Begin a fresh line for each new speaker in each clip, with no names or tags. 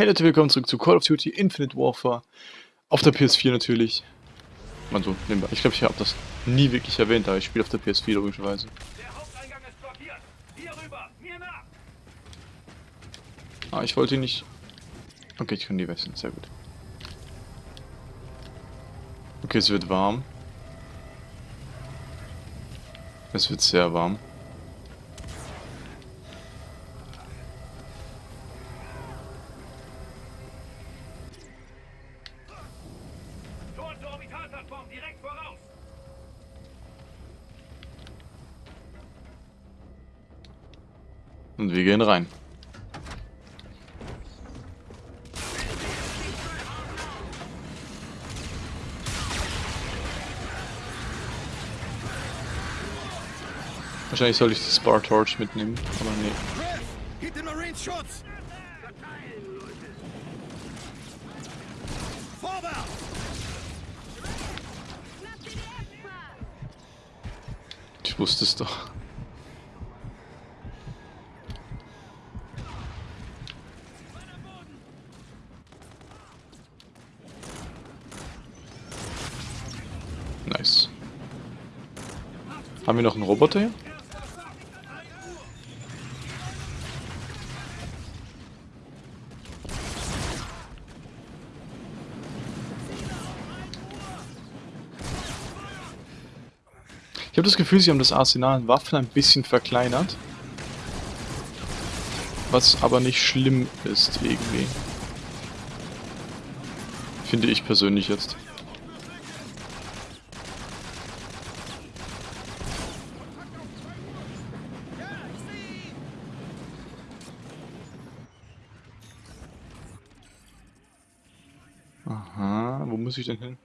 Hey Leute, willkommen zurück zu Call of Duty Infinite Warfare. Auf der PS4 natürlich. Man so, nebenbei. Ich glaube, ich habe das nie wirklich erwähnt, aber ich spiele auf der PS4 logischerweise. Ah, ich wollte ihn nicht... Okay, ich kann die wechseln, sehr gut. Okay, es wird warm. Es wird sehr warm. Und wir gehen rein. Wahrscheinlich soll ich die Spar Torch mitnehmen, aber nee. Ich wusste es doch. Nice. Haben wir noch einen Roboter hier? Ich habe das Gefühl, sie haben das Arsenal an Waffen ein bisschen verkleinert. Was aber nicht schlimm ist, irgendwie. Finde ich persönlich jetzt. Aha, wo muss ich denn hin?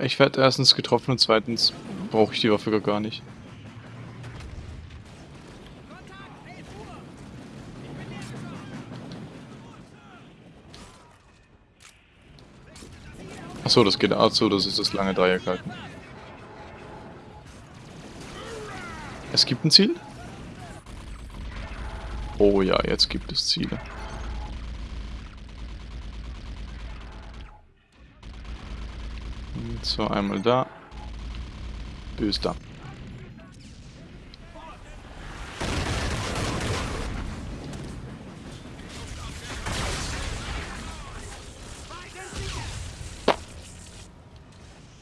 Ich werde erstens getroffen und zweitens brauche ich die Waffe gar- nicht. Achso, das geht also, das ist das lange Dreieck halten. Es gibt ein Ziel? Oh ja, jetzt gibt es Ziele. Und So, einmal da. Da.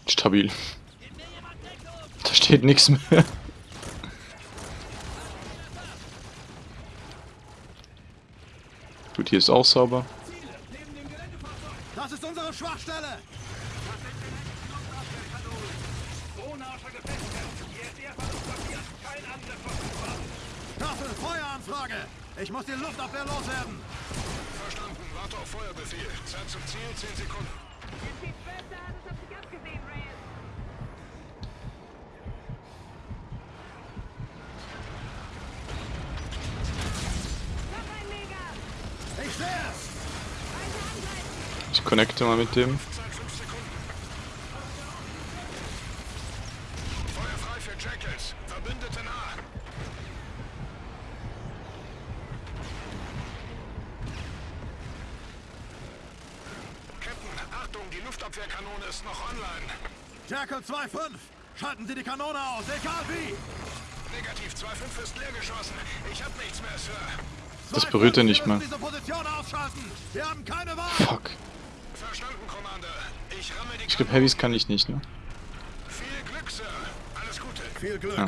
Stabil. Da steht nichts mehr. Gut, hier ist auch sauber.
Das ist unsere Schwachstelle! Kassel, Feueranfrage! Ich muss die Luftabwehr loswerden!
Verstanden. Warte auf Feuerbefehl. Zeit zum Ziel, 10 Sekunden.
Ich
connecte mal mit dem.
Zeit 5 Sekunden. Feuer frei für Jackals. Verbündete nah. Captain, Achtung, die Luftabwehrkanone ist noch online.
Jackal 2-5! Schalten Sie die Kanone aus, egal wie!
Negativ, 2-5 ist leer geschossen. Ich hab nichts mehr, Sir.
Das berührt er nicht mal.
Wahl!
Fuck.
Verstanden, Commander. Ich ramme die
Ich glaube, Heavys kann ich nicht, ne?
Viel Glück, Sir. Alles Gute.
Viel Glück!
Ja.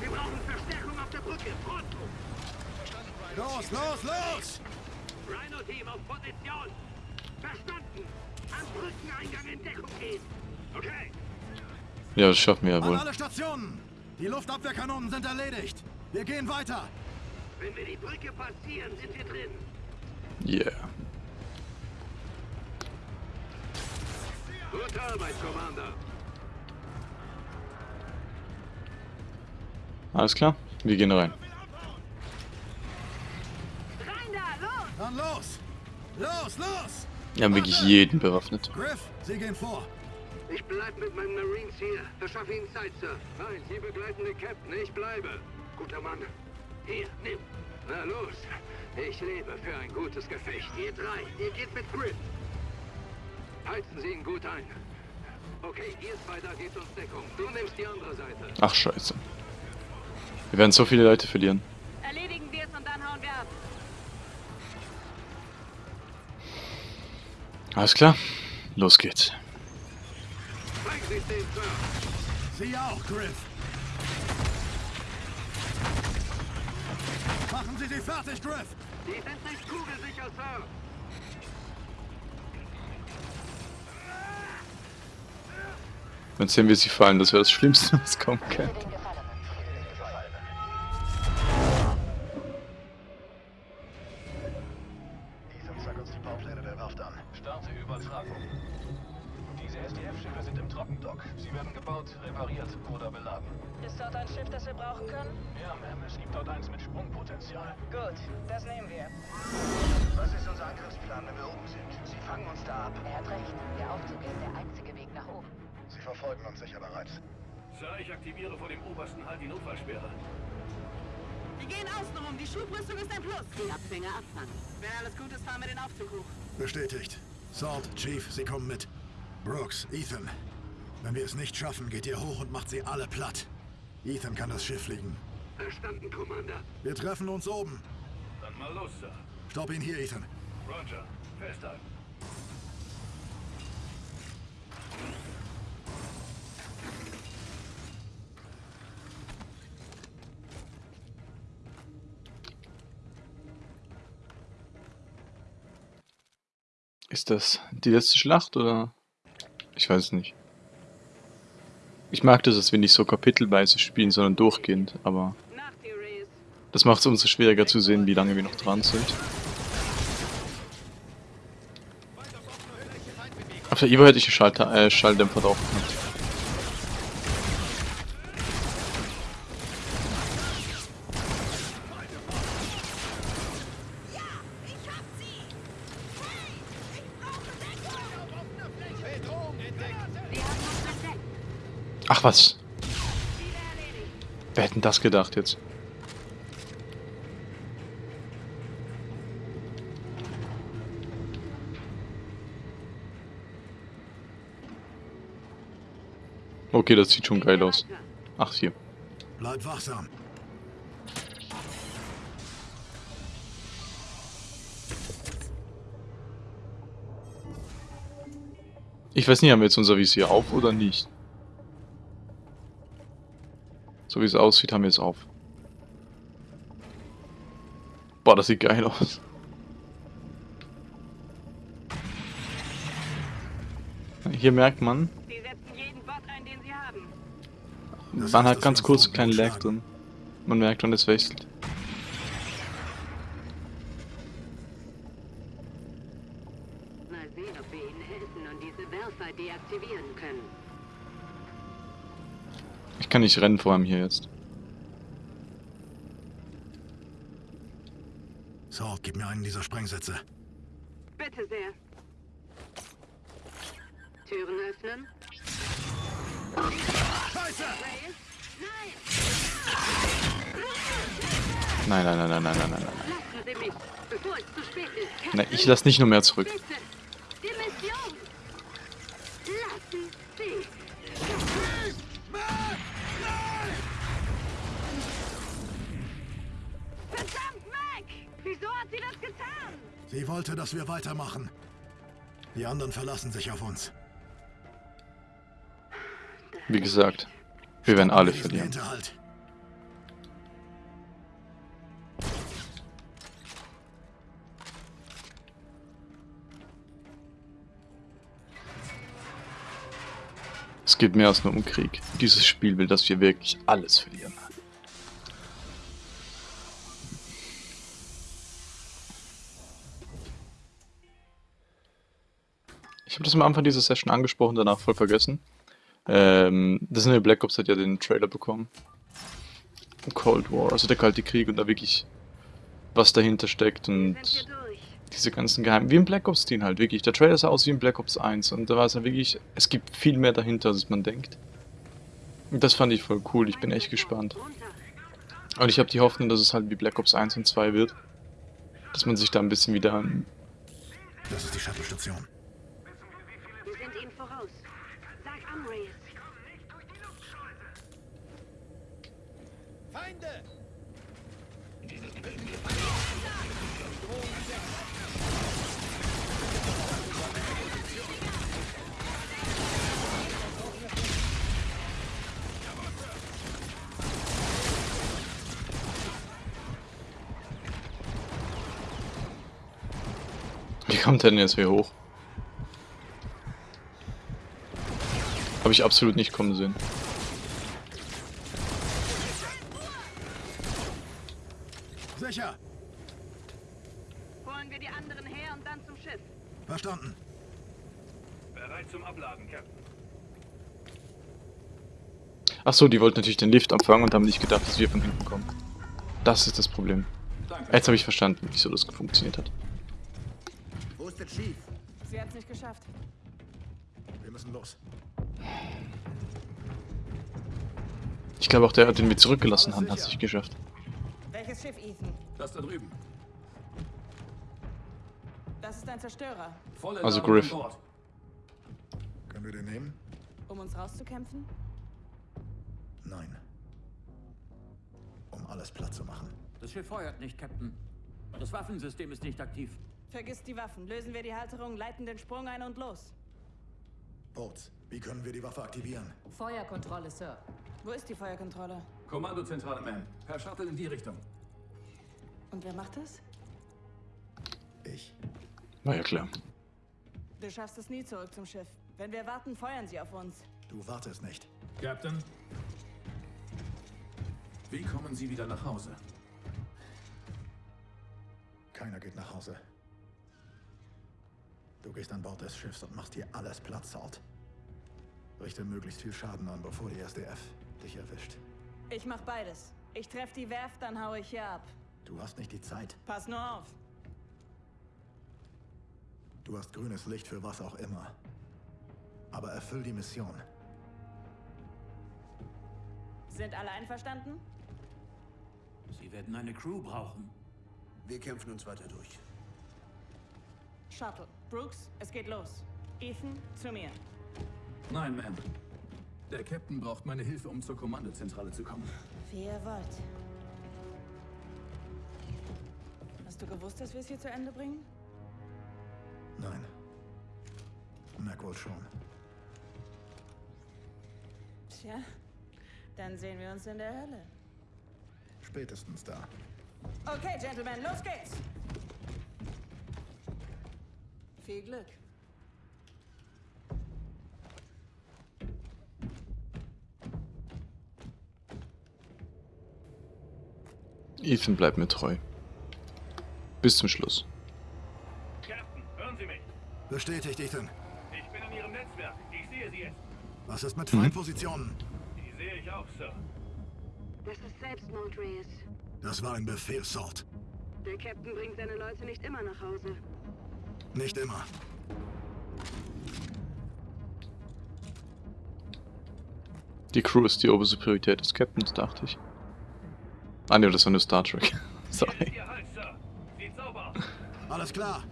Wir brauchen Verstärkung auf der Brücke. Rundum.
Los, los, los!
Rhino-Team auf Position. Verstanden. Am Brückeneingang in Deckung gehen. Okay.
Ja, das schaffen wir ja
An
wohl.
alle Stationen! Die Luftabwehrkanonen sind erledigt! Wir gehen weiter!
Wenn wir die Brücke passieren, sind wir drin.
Yeah.
Gute Arbeit, Commander.
Alles klar? Wir gehen rein.
Rein da, los!
Dann los! Los, los!
Wir haben wirklich jeden bewaffnet.
Griff, Sie gehen vor.
Ich bleib mit meinen Marines hier. Verschaffe ihnen Zeit, Sir. Nein, Sie begleiten den Captain. Ich bleibe. Guter Mann. Hier, nimm. Na los. Ich lebe für ein gutes Gefecht. Ihr drei, ihr geht mit Griff. Heizen Sie ihn gut ein. Okay, ihr zwei da geht uns Deckung. Du nimmst die andere Seite.
Ach scheiße. Wir werden so viele Leute verlieren.
Erledigen wir es und dann hauen wir ab.
Alles klar. Los geht's.
Sie
auch, Griff. Machen Sie sie fertig, Griff.
Die sind nicht kugelsicher, Sir.
Wenn sehen wir sie fallen, das wäre das Schlimmste, was kommen kann.
Ethan, sag uns die Baupläne der Werft an. Starte Übertragung. Diese SDF-Schiffe sind im Trockendock. Sie werden gebaut, repariert oder beladen.
Ist dort ein Schiff, das wir brauchen können?
Ja, Ma'am, es gibt dort eins mit Sprungpotenzial.
Gut, das nehmen wir.
Was ist unser Angriffsplan, wenn wir oben sind? Sie fangen uns da ab.
Er hat recht. Der Aufzug ist der einzige Weg nach oben.
Sie verfolgen uns sicher bereits.
Sir, ich aktiviere vor dem obersten Halt die Notfallsperre.
Wir gehen außen rum. Die Schubbrüstung ist ein Plus. Die Abfänger abfangen. Wenn alles gut ist, fahren wir den Aufzug hoch.
Bestätigt. Salt, Chief, Sie kommen mit. Brooks, Ethan. Wenn wir es nicht schaffen, geht ihr hoch und macht sie alle platt. Ethan kann das Schiff fliegen.
Verstanden, Commander.
Wir treffen uns oben.
Dann mal los, Sir.
Stopp ihn hier, Ethan.
Roger. Festhalten.
Ist das die letzte Schlacht oder? Ich weiß es nicht. Ich mag das, dass wir nicht so kapitelweise spielen, sondern durchgehend, aber das macht es umso schwieriger zu sehen, wie lange wir noch dran sind. Auf der Ivo hätte ich einen Schalter, äh, Schalldämpfer drauf gehabt.
Sie haben uns entdeckt.
Ach was, wer hätte denn das gedacht jetzt? Okay, das sieht schon geil aus. Ach, hier.
Bleib wachsam.
Ich weiß nicht, haben wir jetzt unser Visier auf oder nicht? So wie es aussieht, haben wir es auf. Boah, das sieht geil aus. Hier merkt man, man hat ganz kurz
so
einen kleinen
gut
Lag drin. Man merkt, wann es wechselt. Kann nicht rennen vor allem hier jetzt.
Salt, gib mir einen dieser Sprengsätze.
Bitte sehr. Türen öffnen.
Scheiße!
Nein!
Nein, nein, nein, nein, nein, nein, nein, nein.
Lassen Sie mich, bevor es zu spät ist.
Nein, ich lass nicht nur mehr zurück.
Bitte! Die Mission! Lassen Sie! Sie
wollte, dass wir weitermachen. Die anderen verlassen sich auf uns.
Wie gesagt, wir werden alle verlieren.
Hinterhalt.
Es geht mehr als nur um Krieg. Dieses Spiel will, dass wir wirklich alles verlieren. Am Anfang dieser Session angesprochen, danach voll vergessen. Ähm, das neue Black Ops hat ja den Trailer bekommen. Cold War, also der Kalte Krieg und da wirklich was dahinter steckt und. Diese ganzen Geheimen. Wie im Black Ops Team halt, wirklich. Der Trailer sah aus wie im Black Ops 1 und da war es ja wirklich. Es gibt viel mehr dahinter, als man denkt. Und das fand ich voll cool. Ich bin echt gespannt. Und ich habe die Hoffnung, dass es halt wie Black Ops 1 und 2 wird. Dass man sich da ein bisschen wieder.
Das ist die Shuttle-Station.
Wir sind ihnen voraus. Sag an, Reyes.
Wie kommt denn jetzt hier hoch? Habe ich absolut nicht kommen sehen.
Sicher.
Holen wir die anderen her und dann zum Schiff.
Verstanden.
Bereit zum Abladen, Captain.
Ach so, die wollten natürlich den Lift abfangen und haben nicht gedacht, dass wir von hinten kommen. Das ist das Problem. Jetzt habe ich verstanden, wieso das funktioniert hat.
Wo ist der Chief?
Sie hat's nicht geschafft.
Wir müssen los.
Ich glaube auch der, den wir zurückgelassen haben, hat es nicht geschafft.
Welches Schiff, Ethan?
Das da drüben.
Das ist ein Zerstörer.
Volle
Also Griff.
Können wir den nehmen?
Um uns rauszukämpfen?
Nein. Um alles platt zu machen.
Das Schiff feuert nicht, Captain. Das Waffensystem ist nicht aktiv.
Vergiss die Waffen. Lösen wir die Halterung, leiten den Sprung ein und los.
Boats, wie können wir die Waffe aktivieren?
Feuerkontrolle, Sir.
Wo ist die Feuerkontrolle?
Kommandozentrale Man. Per Shuttle in die Richtung.
Und wer macht das?
Ich.
War ja klar.
Du schaffst es nie zurück zum Schiff. Wenn wir warten, feuern sie auf uns.
Du wartest nicht.
Captain? Wie kommen Sie wieder nach Hause?
Keiner geht nach Hause. Du gehst an Bord des Schiffs und machst hier alles platt, Salt. Richte möglichst viel Schaden an, bevor die SDF dich erwischt.
Ich mach beides. Ich treff die Werft, dann hau ich hier ab.
Du hast nicht die Zeit.
Pass nur auf.
Du hast grünes Licht für was auch immer. Aber erfüll die Mission.
Sind alle einverstanden?
Sie werden eine Crew brauchen.
Wir kämpfen uns weiter durch.
Shuttle. Brooks, es geht los. Ethan, zu mir.
Nein, Man. Der Captain braucht meine Hilfe, um zur Kommandozentrale zu kommen.
Wie ihr wollt. Hast du gewusst, dass wir es hier zu Ende bringen?
Nein. Mac wohl schon.
Tja, dann sehen wir uns in der Hölle.
Spätestens da.
Okay, Gentlemen, los geht's! Viel Glück.
Ethan bleibt mir treu. Bis zum Schluss.
Captain, hören Sie mich.
Bestätigt, Ethan.
Ich bin in Ihrem Netzwerk. Ich sehe Sie jetzt.
Was ist mit
Mhm.
Feindpositionen?
Die sehe ich auch, Sir.
Das ist Selbstmord, Reyes.
Das war ein Befehl, Salt.
Der Captain bringt seine Leute nicht immer nach Hause.
Nicht immer.
Die Crew ist die oberste Priorität des Captains, dachte ich. Ah ne, das war nur Star Trek. Sorry.
Alles klar.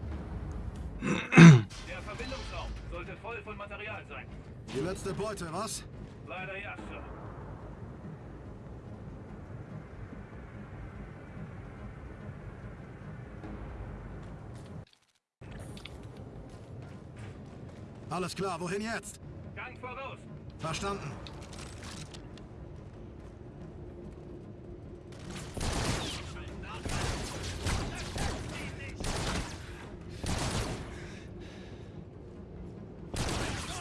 Der Verbindungsraum sollte voll von Material sein.
Die letzte Beute, was?
Leider ja, Sir.
Alles klar, wohin jetzt?
Gang voraus.
Verstanden.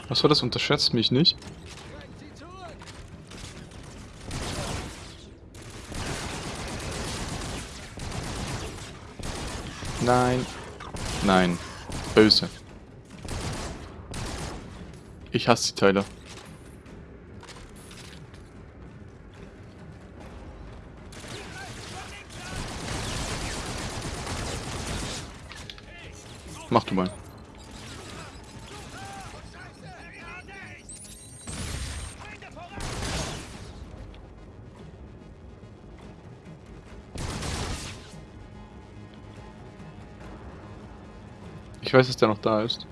Was war das? Unterschätzt mich nicht. Nein. Nein. Böse. Ich hasse die Teile. Mach du mal. Ich weiß, dass der noch da ist.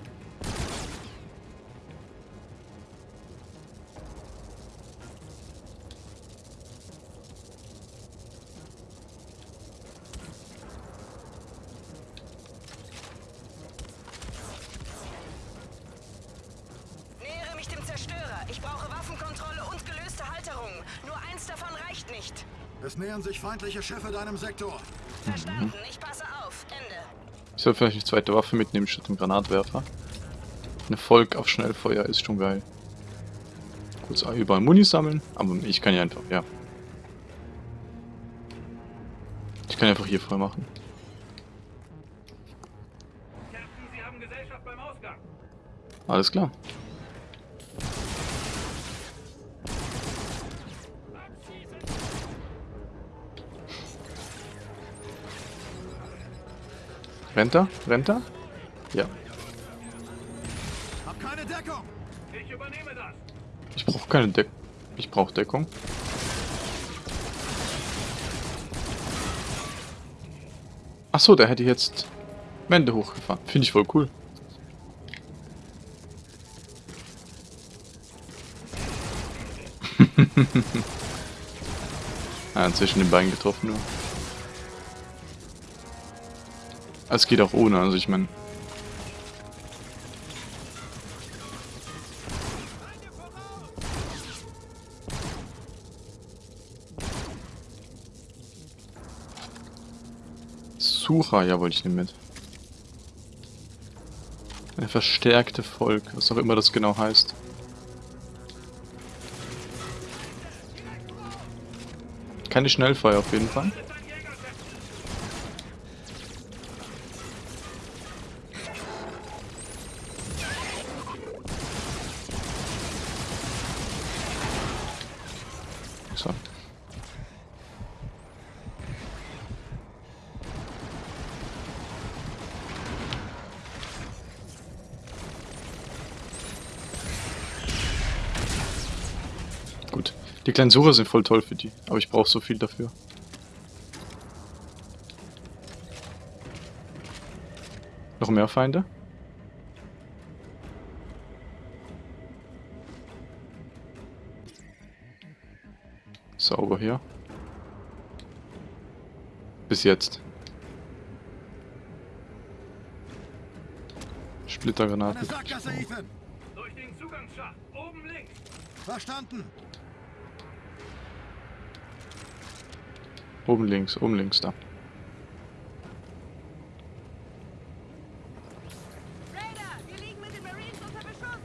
Feindliche Schiffe deinem Sektor.
Verstanden. Ich passe auf. Ende.
Ich soll vielleicht eine zweite Waffe mitnehmen statt dem Granatwerfer. Ein Volk auf Schnellfeuer ist schon geil. Kurz überall Muni sammeln, aber ich kann ja einfach, ja. Ich kann einfach hier voll machen.
Captain, Sie haben Gesellschaft beim Ausgang.
Alles klar. Rennt er? Rennt er? Ja.
Deckung.
Ich
brauche keine Deck. Ich brauche Deckung. Ach so, der hätte jetzt Wände hochgefahren. Finde ich voll cool. ah, zwischen den Beinen getroffen nur. Es geht auch ohne, also ich meine. Sucher, ja, wollte ich nehmen mit. Eine verstärkte Volk, was auch immer das genau heißt. Keine Schnellfeuer auf jeden Fall. So. Sucher sind voll toll für die, aber ich brauche so viel dafür. Noch mehr Feinde? Sauber hier. Bis jetzt. Splittergranaten.
Durch den Zugangsschacht. Oben links.
Verstanden.
Oben links, oben links da.
Raider, wir liegen mit den Marines unter Beschuss.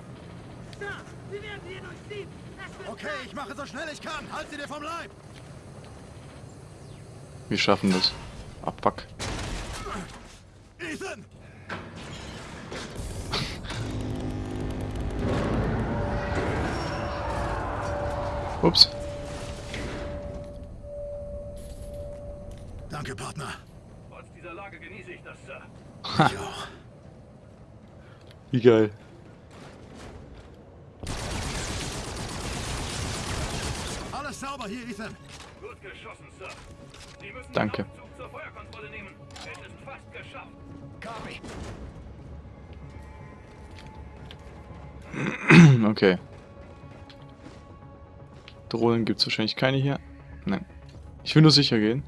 Da, sie werden hier durchziehen. Das wird
Okay, ich mache so schnell ich kann. Halt sie dir vom Leib.
Wir schaffen das. Fuck.
Ethan!
Ups. Wie geil.
Alles sauber hier, Ethan.
Gut geschossen, Sir. Sie müssen
Danke.
zur Feuerkontrolle nehmen. Es ist fast geschafft.
Copy.
okay. Drohnen gibt es wahrscheinlich keine hier. Nein. Ich will nur sicher gehen.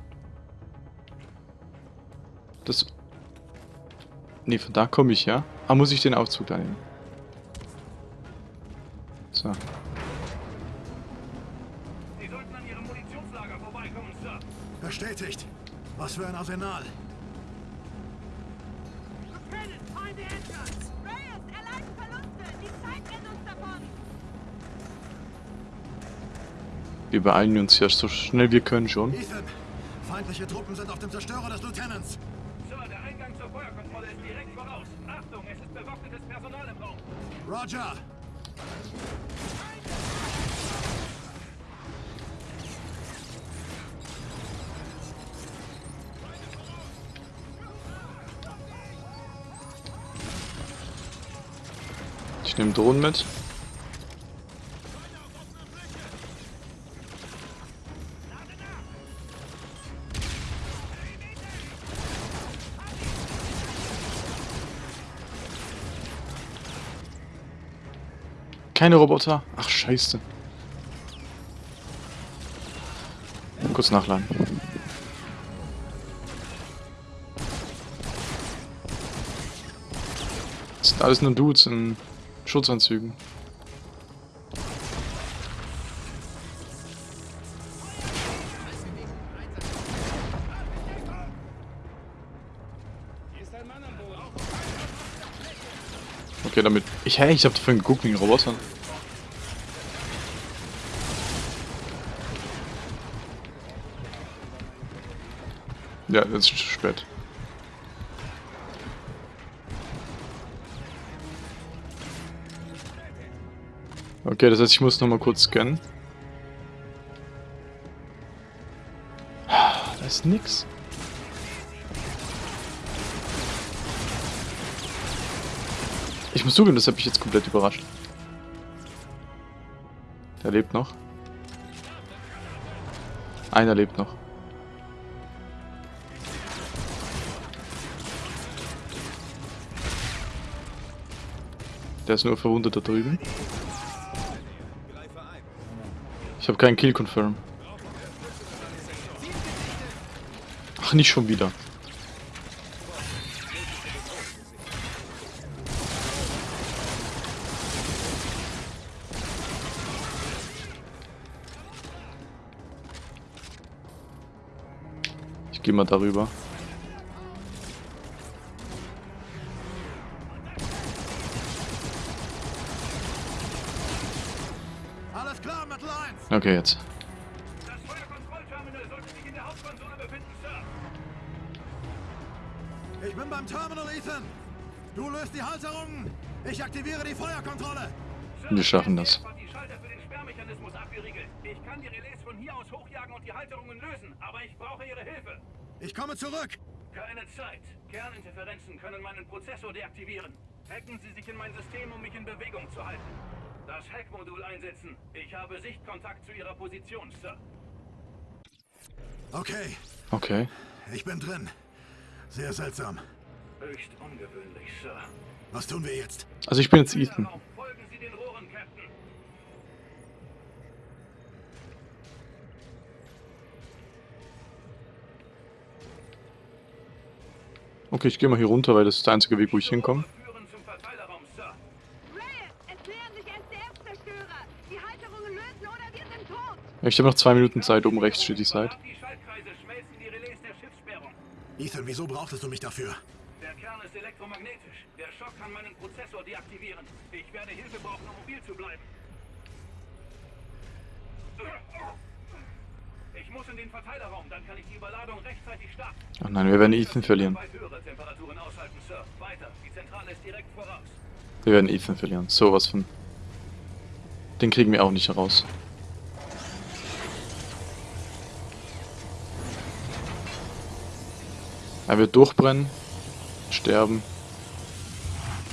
Das... Nee, von da komme ich ja. Ah, muss ich den Aufzug da nehmen? So.
Sie sollten an Ihrem Munitionslager vorbeikommen, Sir.
Bestätigt. Was für ein Arsenal.
Lieutenant, find the entrance. Reyes, erleiden Verluste. Die Zeit rennt uns davon.
Wir beeilen uns ja so schnell wir können schon.
Ethan, feindliche Truppen sind auf dem Zerstörer des Lieutenants. Roger!
Ich nehme Drohnen mit. Keine Roboter. Ach, scheiße. Kurz nachladen. Das sind alles nur Dudes in Schutzanzügen. Okay, damit. Ich, hä, ich hab vorhin geguckt wegen Robotern. Ja, jetzt ist spät. Okay, das heißt, ich muss nochmal kurz scannen. Da ist nix. Ich muss zugeben, das hat mich jetzt komplett überrascht. Der lebt noch. Einer lebt noch. Der ist nur verwundet da drüben. Ich habe keinen Kill Confirm. Ach, nicht schon wieder. Ich gehe mal darüber.
Befinden, Sir.
Ich bin beim Terminal, Ethan. Du löst die Halterungen. Ich aktiviere die Feuerkontrolle.
Wir schaffen das.
hat die Schalter für den Sperrmechanismus abgeriegelt. Ich kann die Relais von hier aus hochjagen und die Halterungen lösen, aber ich brauche Ihre Hilfe.
Ich komme zurück.
Keine Zeit. Kerninterferenzen können meinen Prozessor deaktivieren. Hacken Sie sich in mein System, um mich in Bewegung zu halten. Das Hackmodul einsetzen. Ich habe Sichtkontakt zu Ihrer Position, Sir.
Okay,
Okay.
ich bin drin. Sehr seltsam.
Höchst ungewöhnlich, Sir.
Was tun wir jetzt?
Also ich bin jetzt Ethan.
Folgen Sie den Rohren, Captain.
Okay, ich gehe mal hier runter, weil das ist der einzige Weg, wo ich hinkomme. Ich habe noch zwei Minuten Zeit, oben rechts steht die Zeit.
Ab die Schaltkreise schmelzen die Relais der Schiffssperrung.
Ethan, wieso brauchtest du mich dafür?
Der Kern ist elektromagnetisch. Der Schock kann meinen Prozessor deaktivieren. Ich werde Hilfe brauchen, um mobil zu bleiben. Ich muss in den Verteilerraum, dann kann ich die Überladung rechtzeitig starten.
Ach nein, wir werden Ethan verlieren.
Weit höhere Temperaturen aushalten, Sir. Weiter. Die Zentrale ist direkt voraus.
Wir werden Ethan verlieren. Sowas von. Den kriegen wir auch nicht heraus. Er wird durchbrennen, sterben,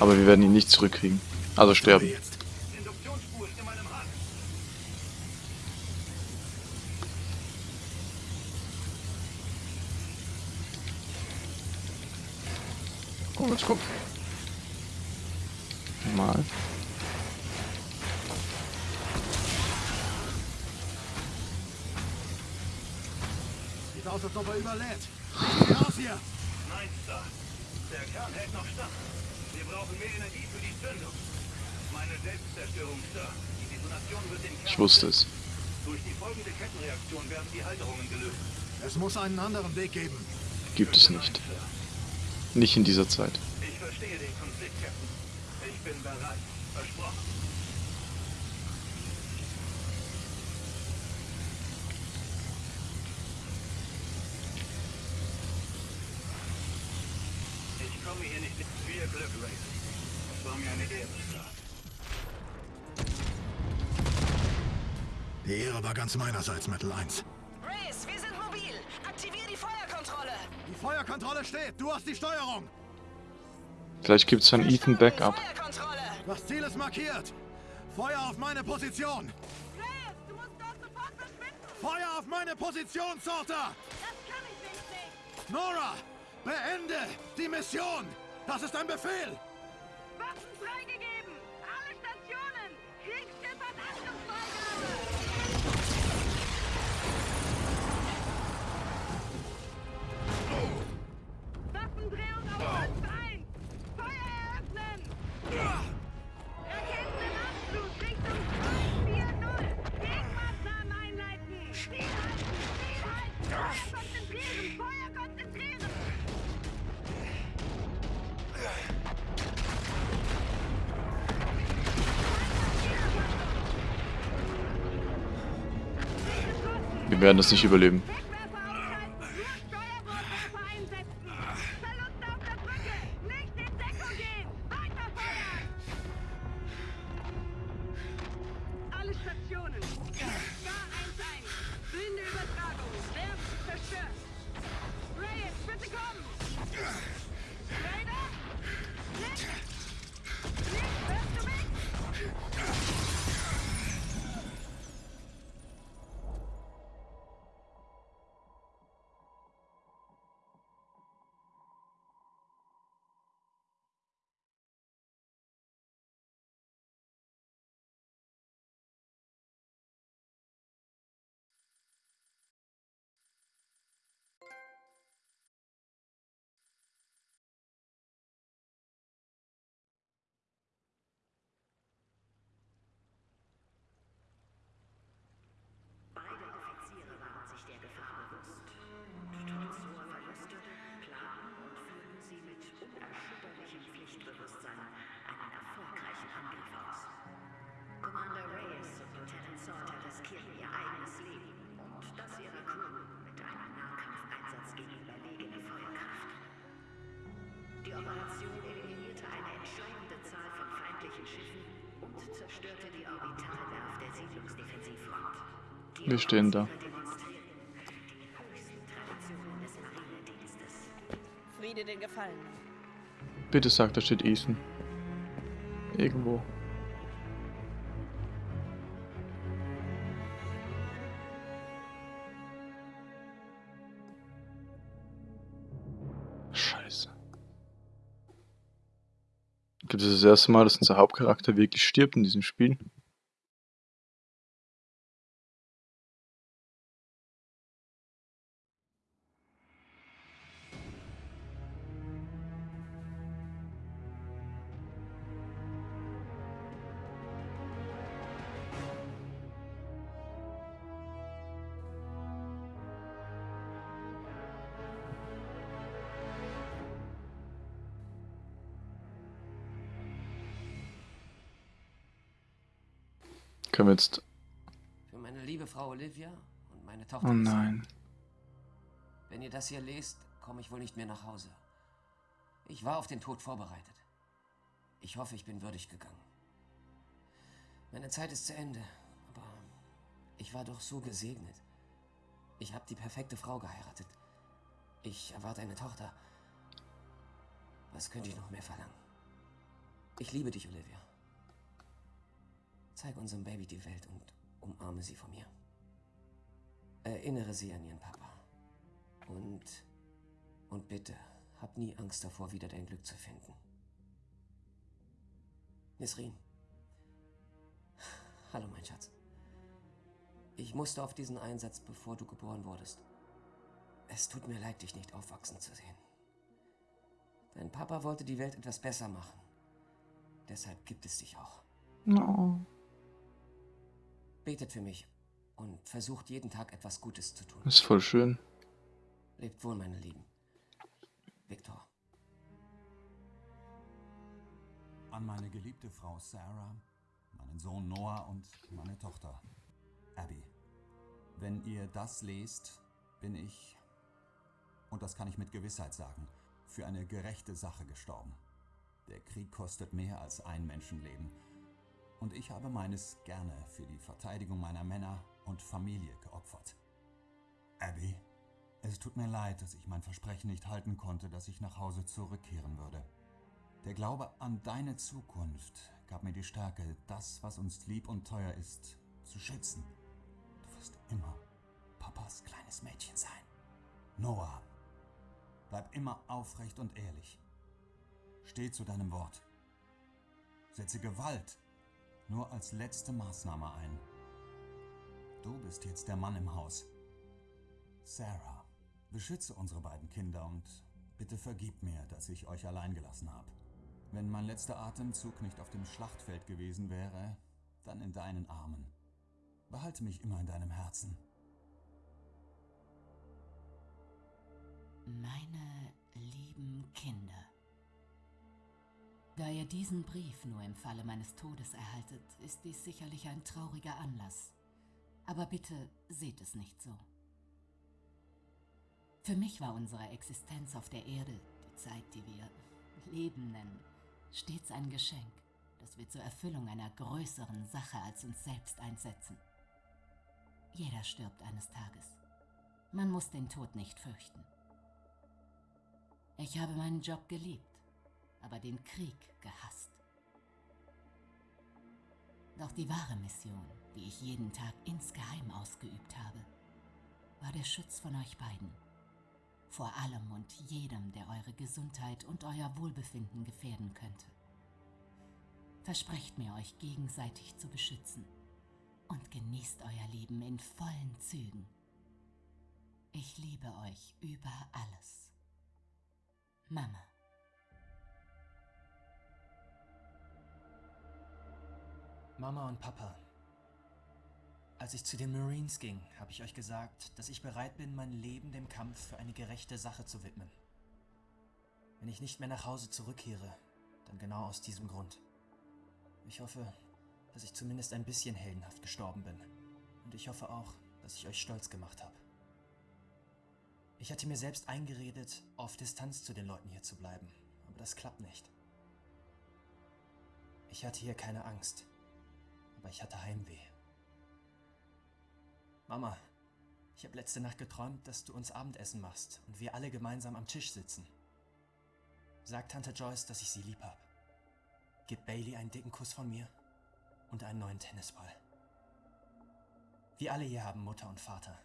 aber wir werden ihn nicht zurückkriegen. Also sterben. Komm, jetzt komm. Mal.
Sieht aus, als ob er überlädt. Geh raus hier.
Nein, Sir. Der Kern hält noch stand. Wir brauchen mehr Energie für die Zündung. Meine Selbstzerstörung, Sir. Die Detonation wird den Kern...
Ich wusste es.
Durch die folgende Kettenreaktion werden die Halterungen gelöst.
Es muss einen anderen Weg geben.
Gibt es nicht. Nicht in dieser Zeit.
Ich verstehe den Konflikt, Captain. Ich bin bereit. Versprochen. Ich komme hier nicht mit viel Glück, Race. Es war mir eine Ehre, Sir.
Die Ehre war ganz meinerseits, Metal 1.
Reyes, wir sind mobil. Aktivier die Feuerkontrolle.
Die Feuerkontrolle steht. Du hast die Steuerung.
Vielleicht gibt es ein Ethan Backup.
Feuerkontrolle.
Das Ziel ist markiert. Feuer auf meine Position.
Reyes, du musst dort sofort verschwinden.
Feuer auf meine Position, Sorter.
Das kann ich nicht sehen.
Nora, beende die Mission. Das ist ein Befehl.
Waffen freigegeben.
Wir werden das nicht überleben. Wir stehen da. Bitte sag, da steht Ethan. Irgendwo. Gibt es das erste Mal, dass unser Hauptcharakter wirklich stirbt in diesem Spiel? Jetzt.
Für meine liebe Frau Olivia und meine Tochter.
Oh nein.
Wenn ihr das hier lest, komme ich wohl nicht mehr nach Hause. Ich war auf den Tod vorbereitet. Ich hoffe, ich bin würdig gegangen. Meine Zeit ist zu Ende, aber ich war doch so gesegnet. Ich habe die perfekte Frau geheiratet. Ich erwarte eine Tochter. Was könnte ich noch mehr verlangen? Ich liebe dich, Olivia. Zeig unserem Baby die Welt und umarme sie von mir. Erinnere sie an ihren Papa. Und, und bitte, hab nie Angst davor, wieder dein Glück zu finden. Nisrin. Hallo, mein Schatz. Ich musste auf diesen Einsatz, bevor du geboren wurdest. Es tut mir leid, dich nicht aufwachsen zu sehen. Dein Papa wollte die Welt etwas besser machen. Deshalb gibt es dich auch.
No.
Betet für mich und versucht jeden Tag etwas Gutes zu tun.
Das ist voll schön.
Lebt wohl, meine Lieben. Viktor.
An meine geliebte Frau Sarah, meinen Sohn Noah und meine Tochter Abby. Wenn ihr das lest, bin ich, und das kann ich mit Gewissheit sagen, für eine gerechte Sache gestorben. Der Krieg kostet mehr als ein Menschenleben. Und ich habe meines gerne für die Verteidigung meiner Männer und Familie geopfert. Abby, es tut mir leid, dass ich mein Versprechen nicht halten konnte, dass ich nach Hause zurückkehren würde. Der Glaube an deine Zukunft gab mir die Stärke, das, was uns lieb und teuer ist, zu schützen. Du wirst immer Papas kleines Mädchen sein. Noah, bleib immer aufrecht und ehrlich. Steh zu deinem Wort. Setze Gewalt nur als letzte Maßnahme ein. Du bist jetzt der Mann im Haus. Sarah, beschütze unsere beiden Kinder und bitte vergib mir, dass ich euch allein gelassen habe. Wenn mein letzter Atemzug nicht auf dem Schlachtfeld gewesen wäre, dann in deinen Armen. Behalte mich immer in deinem Herzen.
Meine lieben Kinder. Da ihr diesen Brief nur im Falle meines Todes erhaltet, ist dies sicherlich ein trauriger Anlass. Aber bitte seht es nicht so. Für mich war unsere Existenz auf der Erde, die Zeit, die wir Leben nennen, stets ein Geschenk, das wir zur Erfüllung einer größeren Sache als uns selbst einsetzen. Jeder stirbt eines Tages. Man muss den Tod nicht fürchten. Ich habe meinen Job geliebt, aber den Krieg gehasst. Doch die wahre Mission, die ich jeden Tag insgeheim ausgeübt habe, war der Schutz von euch beiden. Vor allem und jedem, der eure Gesundheit und euer Wohlbefinden gefährden könnte. Versprecht mir, euch gegenseitig zu beschützen und genießt euer Leben in vollen Zügen. Ich liebe euch über alles. Mama.
Mama und Papa, als ich zu den Marines ging, habe ich euch gesagt, dass ich bereit bin, mein Leben dem Kampf für eine gerechte Sache zu widmen. Wenn ich nicht mehr nach Hause zurückkehre, dann genau aus diesem Grund. Ich hoffe, dass ich zumindest ein bisschen heldenhaft gestorben bin. Und ich hoffe auch, dass ich euch stolz gemacht habe. Ich hatte mir selbst eingeredet, auf Distanz zu den Leuten hier zu bleiben, aber das klappt nicht. Ich hatte hier keine Angst, aber ich hatte Heimweh. Mama, ich habe letzte Nacht geträumt, dass du uns Abendessen machst und wir alle gemeinsam am Tisch sitzen. Sag Tante Joyce, dass ich sie lieb hab. Gib Bailey einen dicken Kuss von mir und einen neuen Tennisball. Wir alle hier haben Mutter und Vater.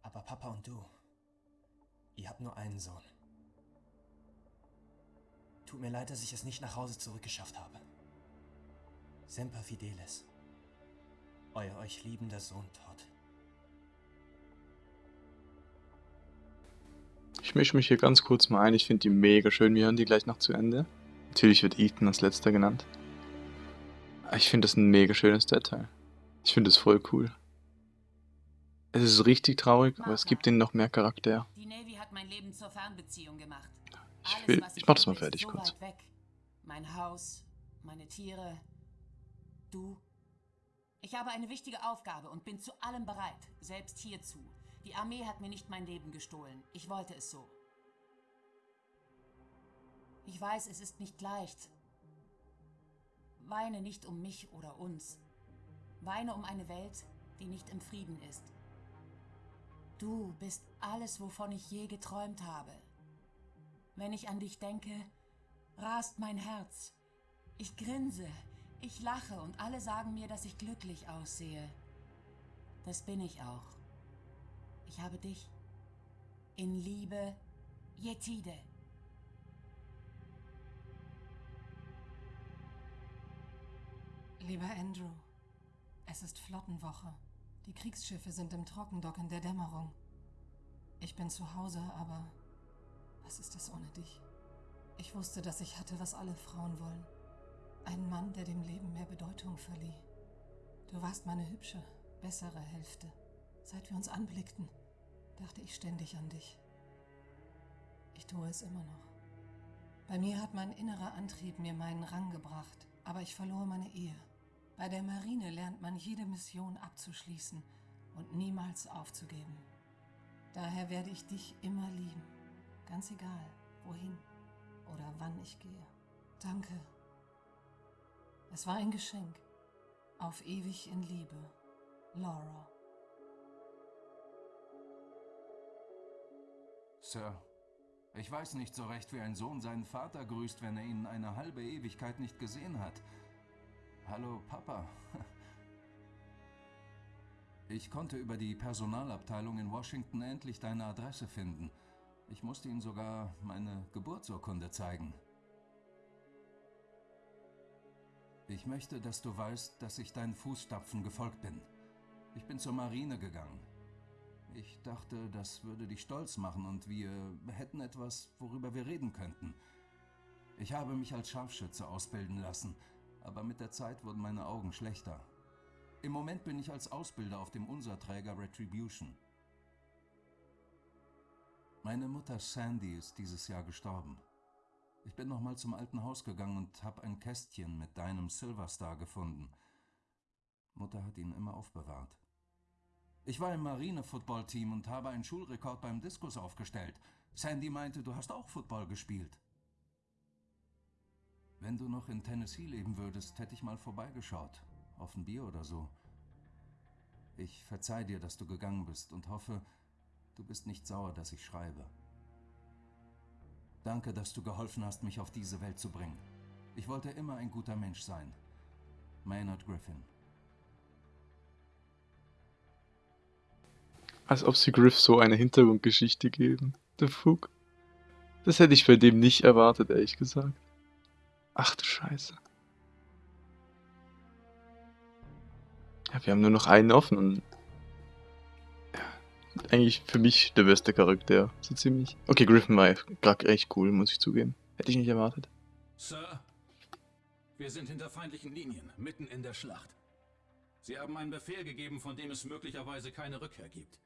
Aber Papa und du, ihr habt nur einen Sohn. Tut mir leid, dass ich es nicht nach Hause zurückgeschafft habe. Semper Fidelis. Euer euch liebender Sohn Todd.
Ich mische mich hier ganz kurz mal ein. Ich finde die mega schön. Wir hören die gleich noch zu Ende. Natürlich wird Ethan als letzter genannt. Ich finde das ein mega schönes Detail. Ich finde es voll cool. Es ist richtig traurig, aber es gibt ihnen noch mehr Charakter.
Die Navy hat mein Leben zur Fernbeziehung gemacht.
Ich, will, ich mach das mal fertig kurz.
Mein Haus, meine Tiere, du. Ich habe eine wichtige Aufgabe und bin zu allem bereit, selbst hierzu. Die Armee hat mir nicht mein Leben gestohlen. Ich wollte es so. Ich weiß, es ist nicht leicht. Weine nicht um mich oder uns. Weine um eine Welt, die nicht im Frieden ist. Du bist alles, wovon ich je geträumt habe. Wenn ich an dich denke, rast mein Herz. Ich grinse, ich lache und alle sagen mir, dass ich glücklich aussehe. Das bin ich auch. Ich habe dich. In Liebe, Yetide.
Lieber Andrew, es ist Flottenwoche. Die Kriegsschiffe sind im Trockendock in der Dämmerung. Ich bin zu Hause, aber was ist das ohne dich? Ich wusste, dass ich hatte, was alle Frauen wollen. Einen Mann, der dem Leben mehr Bedeutung verlieh. Du warst meine hübsche, bessere Hälfte. Seit wir uns anblickten, dachte ich ständig an dich. Ich tue es immer noch. Bei mir hat mein innerer Antrieb mir meinen Rang gebracht, aber ich verlor meine Ehe. Bei der Marine lernt man jede Mission abzuschließen und niemals aufzugeben. Daher werde ich dich immer lieben, ganz egal, wohin oder wann ich gehe. Danke. Es war ein Geschenk. Auf ewig in Liebe. Laura.
Sir, Ich weiß nicht so recht, wie ein Sohn seinen Vater grüßt, wenn er ihn eine halbe Ewigkeit nicht gesehen hat. Hallo, Papa. Ich konnte über die Personalabteilung in Washington endlich deine Adresse finden. Ich musste ihm sogar meine Geburtsurkunde zeigen. Ich möchte, dass du weißt, dass ich deinen Fußstapfen gefolgt bin. Ich bin zur Marine gegangen. Ich dachte, das würde dich stolz machen und wir hätten etwas, worüber wir reden könnten. Ich habe mich als Scharfschütze ausbilden lassen, aber mit der Zeit wurden meine Augen schlechter. Im Moment bin ich als Ausbilder auf dem Unserträger Retribution. Meine Mutter Sandy ist dieses Jahr gestorben. Ich bin nochmal zum alten Haus gegangen und habe ein Kästchen mit deinem Silverstar gefunden. Mutter hat ihn immer aufbewahrt. Ich war im Marine-Football-Team und habe einen Schulrekord beim Diskus aufgestellt. Sandy meinte, du hast auch Football gespielt. Wenn du noch in Tennessee leben würdest, hätte ich mal vorbeigeschaut. Auf ein Bier oder so. Ich verzeih dir, dass du gegangen bist und hoffe, du bist nicht sauer, dass ich schreibe. Danke, dass du geholfen hast, mich auf diese Welt zu bringen. Ich wollte immer ein guter Mensch sein. Maynard Griffin.
Als ob sie Griff so eine Hintergrundgeschichte geben. Der Fug. Das hätte ich bei dem nicht erwartet, ehrlich gesagt. Ach du Scheiße. Ja, wir haben nur noch einen offen und... Eigentlich für mich der beste Charakter, so ziemlich. Okay, Griffin war echt cool, muss ich zugeben. Hätte ich nicht erwartet.
Sir, wir sind hinter feindlichen Linien, mitten in der Schlacht. Sie haben einen Befehl gegeben, von dem es möglicherweise keine Rückkehr gibt.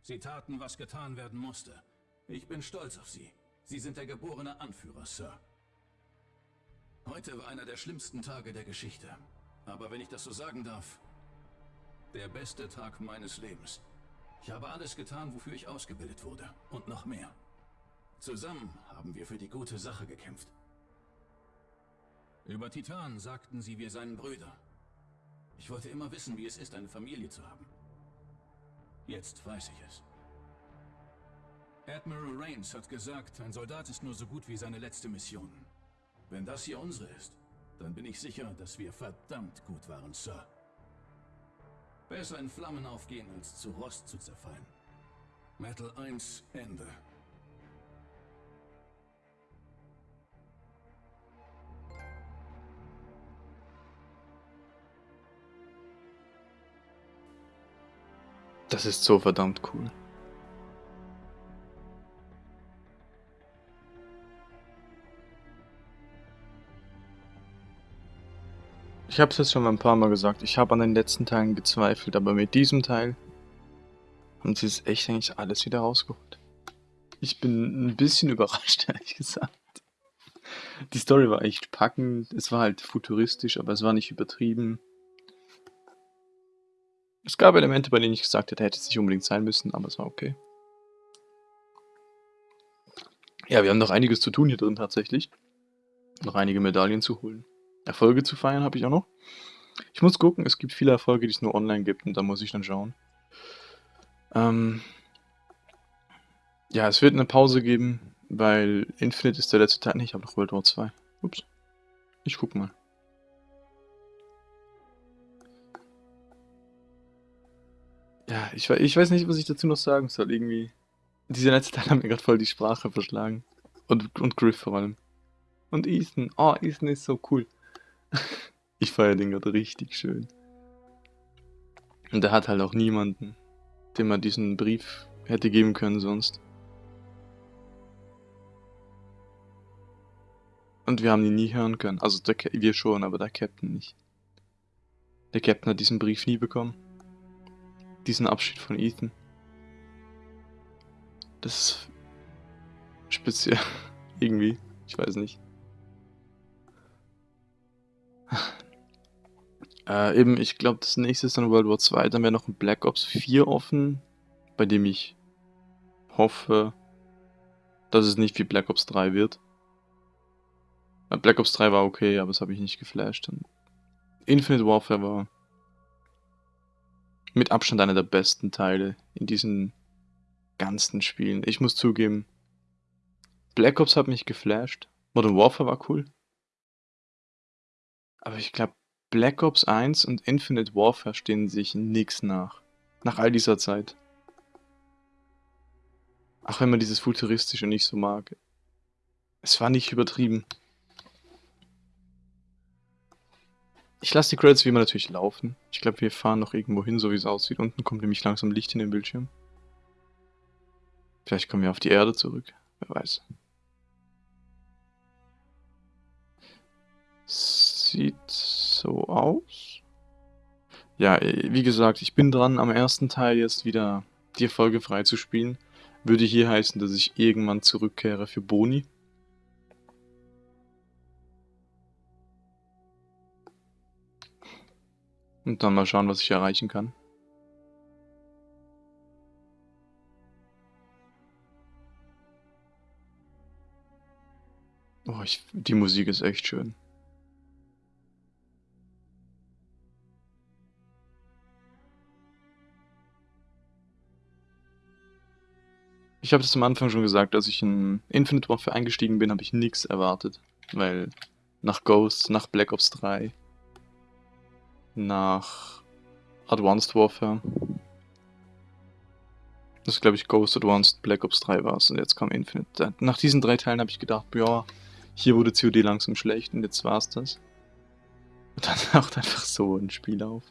Sie taten, was getan werden musste. Ich bin stolz auf Sie. Sie sind der geborene Anführer, Sir. Heute war einer der schlimmsten Tage der Geschichte. Aber wenn ich das so sagen darf, der beste Tag meines Lebens. Ich habe alles getan, wofür ich ausgebildet wurde. Und noch mehr. Zusammen haben wir für die gute Sache gekämpft. Über Titan sagten sie, wir seien Brüder. Ich wollte immer wissen, wie es ist, eine Familie zu haben. Jetzt weiß ich es. Admiral Rains hat gesagt, ein Soldat ist nur so gut wie seine letzte Mission. Wenn das hier unsere ist, dann bin ich sicher, dass wir verdammt gut waren, Sir. Besser in Flammen aufgehen, als zu Rost zu zerfallen. Metal 1, Ende.
Das ist so verdammt cool. Ich habe es jetzt schon ein paar Mal gesagt, ich habe an den letzten Teilen gezweifelt, aber mit diesem Teil haben sie es echt eigentlich alles wieder rausgeholt. Ich bin ein bisschen überrascht, ehrlich gesagt. Die Story war echt packend, es war halt futuristisch, aber es war nicht übertrieben. Es gab Elemente, bei denen ich gesagt hätte, hätte es nicht unbedingt sein müssen, aber es war okay. Ja, wir haben noch einiges zu tun hier drin tatsächlich. Noch einige Medaillen zu holen. Erfolge zu feiern habe ich auch noch. Ich muss gucken, es gibt viele Erfolge, die es nur online gibt und da muss ich dann schauen. Ähm ja, es wird eine Pause geben, weil Infinite ist der letzte Teil. Nee, ich habe noch World War 2. Ups. Ich guck mal. Ja, ich, ich weiß nicht, was ich dazu noch sagen soll. Irgendwie. Diese letzte Teil haben mir gerade voll die Sprache verschlagen. Und, und Griff vor allem. Und Ethan. Oh, Ethan ist so cool. Ich feiere den gerade richtig schön. Und er hat halt auch niemanden, dem er diesen Brief hätte geben können sonst. Und wir haben ihn nie hören können. Also wir schon, aber der Captain nicht. Der Captain hat diesen Brief nie bekommen diesen Abschied von Ethan. Das ist speziell. Irgendwie. Ich weiß nicht. Äh, eben, ich glaube, das nächste ist dann World War 2. Dann wäre noch ein Black Ops 4 offen, bei dem ich hoffe, dass es nicht wie Black Ops 3 wird. Äh, Black Ops 3 war okay, aber das habe ich nicht geflasht. Und Infinite Warfare war mit Abstand einer der besten Teile in diesen ganzen Spielen. Ich muss zugeben, Black Ops hat mich geflasht. Modern Warfare war cool. Aber ich glaube, Black Ops 1 und Infinite Warfare stehen sich nix nach. Nach all dieser Zeit. Auch wenn man dieses Futuristische nicht so mag. Es war nicht übertrieben. Ich lasse die Credits wie immer natürlich laufen. Ich glaube, wir fahren noch irgendwo hin, so wie es aussieht. Unten kommt nämlich langsam Licht in den Bildschirm. Vielleicht kommen wir auf die Erde zurück. Wer weiß. Sieht so aus. Ja, äh, wie gesagt, ich bin dran, am ersten Teil jetzt wieder die Erfolge frei zu spielen. Würde hier heißen, dass ich irgendwann zurückkehre für Boni. Und dann mal schauen, was ich erreichen kann. Oh, ich, die Musik ist echt schön. Ich habe es am Anfang schon gesagt, als ich in Infinite Warfare eingestiegen bin, habe ich nichts erwartet. Weil nach Ghost, nach Black Ops 3, nach Advanced Warfare, das glaube ich Ghost Advanced Black Ops 3 war es und jetzt kam Infinite. Nach diesen drei Teilen habe ich gedacht, ja, hier wurde COD langsam schlecht und jetzt war es das. Und dann taucht einfach so ein Spiel auf.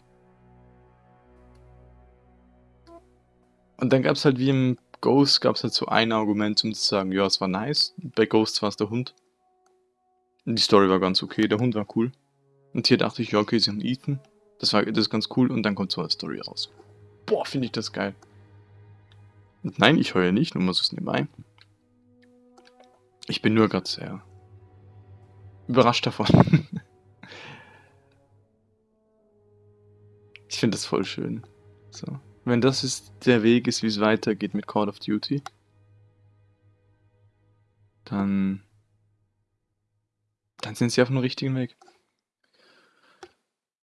Und dann gab es halt wie im Ghost gab es halt so ein Argument, um zu sagen, ja, es war nice. Bei Ghost war es der Hund. Die Story war ganz okay, der Hund war cool. Und hier dachte ich, ja, okay, sie haben Ethan. Das war das ist ganz cool und dann kommt so eine Story raus. Boah, finde ich das geil. Und nein, ich heule nicht, nur muss es nebenbei. Ich bin nur gerade sehr überrascht davon. ich finde das voll schön. So. Wenn das ist der Weg ist, wie es weitergeht mit Call of Duty, dann, dann sind sie auf dem richtigen Weg.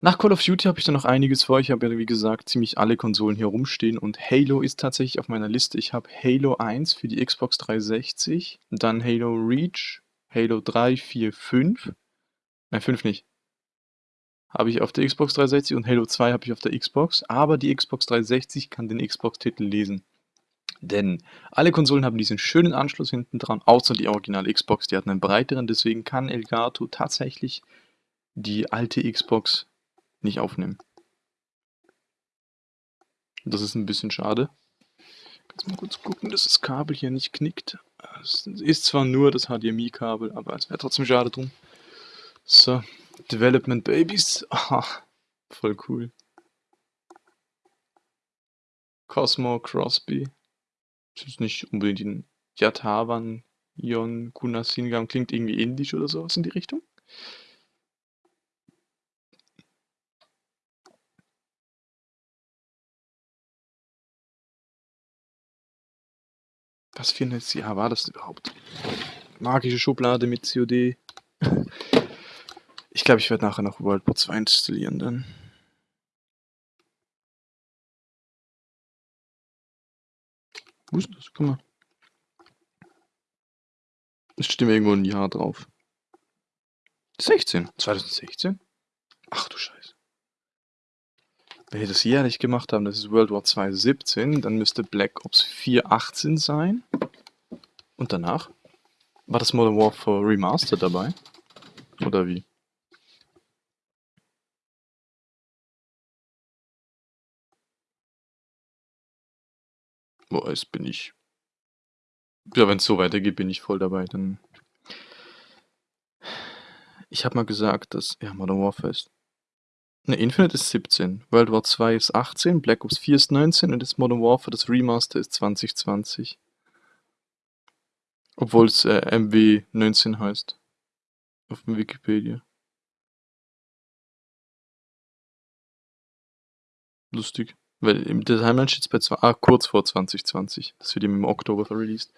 Nach Call of Duty habe ich dann noch einiges vor. Ich habe ja, wie gesagt, ziemlich alle Konsolen hier rumstehen und Halo ist tatsächlich auf meiner Liste. Ich habe Halo 1 für die Xbox 360, dann Halo Reach, Halo 3, 4, 5. Nein, 5 nicht habe ich auf der Xbox 360 und Halo 2 habe ich auf der Xbox, aber die Xbox 360 kann den Xbox-Titel lesen. Denn alle Konsolen haben diesen schönen Anschluss hinten dran, außer die originale Xbox, die hat einen breiteren, deswegen kann Elgato tatsächlich die alte Xbox nicht aufnehmen. Das ist ein bisschen schade. Kannst mal kurz gucken, dass das Kabel hier nicht knickt. Es ist zwar nur das HDMI-Kabel, aber es wäre trotzdem schade drum. So, Development Babies. Voll cool. Cosmo Crosby. Das ist nicht unbedingt in Yatavan Ion Kunasingam. Klingt irgendwie indisch oder sowas in die Richtung. Was für ein Jahr war das überhaupt? Magische Schublade mit COD. Ich glaube, ich werde nachher noch WorldPod 2 installieren dann. Wo ist das? Guck mal. Es steht irgendwo ein Jahr drauf. 16. 2016? Ach du Scheiße. Wenn wir das jährlich gemacht haben, das ist World War 2 17, dann müsste Black Ops 4 18 sein. Und danach? War das Modern Warfare Remastered dabei? Oder wie? Boah, bin ich. Ja, wenn es so weitergeht, bin ich voll dabei. Dann. Ich habe mal gesagt, dass. Ja, Modern Warfare ist. Ne, Infinite ist 17, World War 2 ist 18, Black Ops 4 ist 19 und das Modern Warfare, das Remaster ist 2020. Obwohl es äh, MW 19 heißt. Auf dem Wikipedia. Lustig. Weil im Timeline steht es bei zwei, ah, kurz vor 2020. Das wird im Oktober released.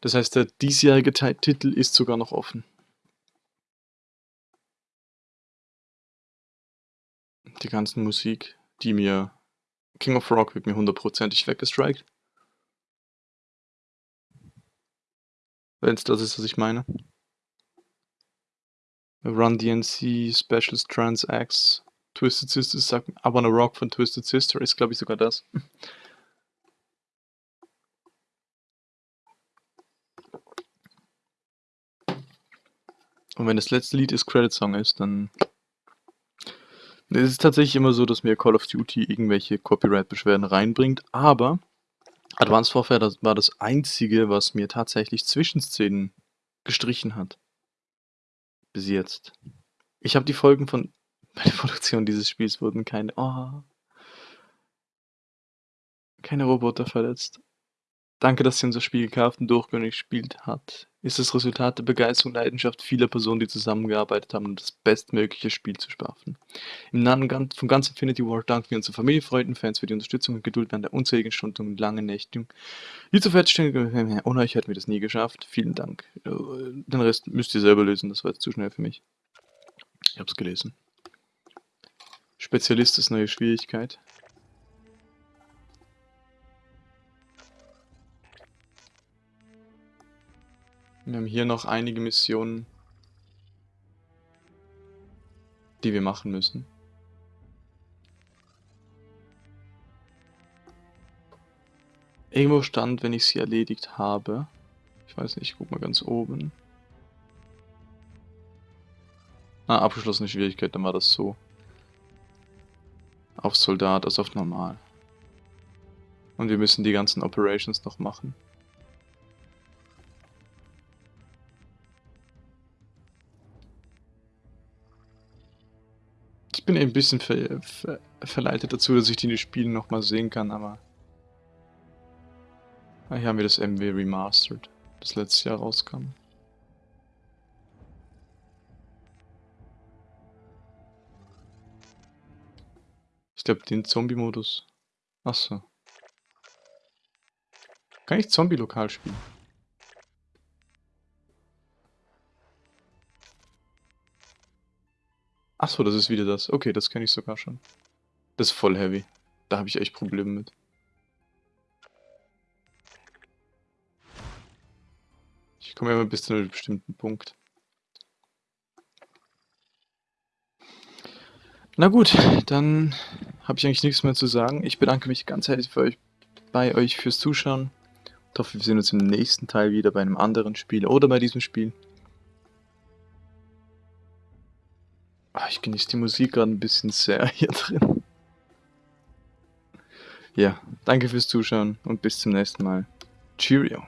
Das heißt, der diesjährige Titel ist sogar noch offen. Die ganzen Musik, die mir. King of Rock wird mir hundertprozentig weggestrikt. Wenn es das ist, was ich meine. Run DNC, Special Trans X, Twisted Sisters, sagt I Wanna Rock von Twisted Sister, ist glaube ich sogar das. Und wenn das letzte Lied ist Credit Song ist, dann es ist tatsächlich immer so, dass mir Call of Duty irgendwelche Copyright-Beschwerden reinbringt, aber Advanced Warfare das war das einzige, was mir tatsächlich Zwischenszenen gestrichen hat. Bis jetzt. Ich habe die Folgen von bei der Produktion dieses Spiels wurden keine oh, keine Roboter verletzt. Danke, dass Sie unser Spiel gekauft und durchgängig gespielt hat. Ist das Resultat der Begeisterung und Leidenschaft vieler Personen, die zusammengearbeitet haben, um das bestmögliche Spiel zu schaffen. Im Namen von ganz Infinity War danken wir unseren Familie, Freunden, Fans für die Unterstützung und Geduld während der unzähligen Stunden und langen Nächte. Die zur Fertigstellung, ohne euch hätten wir das nie geschafft. Vielen Dank. Äh, den Rest müsst ihr selber lösen, das war jetzt zu schnell für mich. Ich hab's gelesen. Spezialist ist neue Schwierigkeit. Wir haben hier noch einige Missionen, die wir machen müssen. Irgendwo stand, wenn ich sie erledigt habe. Ich weiß nicht, ich guck mal ganz oben. Ah, abgeschlossene Schwierigkeit, dann war das so. Auf Soldat, also auf normal. Und wir müssen die ganzen Operations noch machen. Ich bin ein bisschen ver ver verleitet dazu, dass ich die Spiele nochmal sehen kann, aber... Ah, hier haben wir das MW Remastered, das letztes Jahr rauskam. Ich glaube den Zombie-Modus. Achso. Kann ich Zombie lokal spielen? Achso, das ist wieder das. Okay, das kenne ich sogar schon. Das ist voll heavy. Da habe ich echt Probleme mit. Ich komme immer bis zu einem bestimmten Punkt. Na gut, dann habe ich eigentlich nichts mehr zu sagen. Ich bedanke mich ganz herzlich euch, bei euch fürs Zuschauen. Ich hoffe, wir sehen uns im nächsten Teil wieder bei einem anderen Spiel oder bei diesem Spiel. Ah, ich genieße die Musik gerade ein bisschen sehr hier drin. Ja, danke fürs Zuschauen und bis zum nächsten Mal. Cheerio.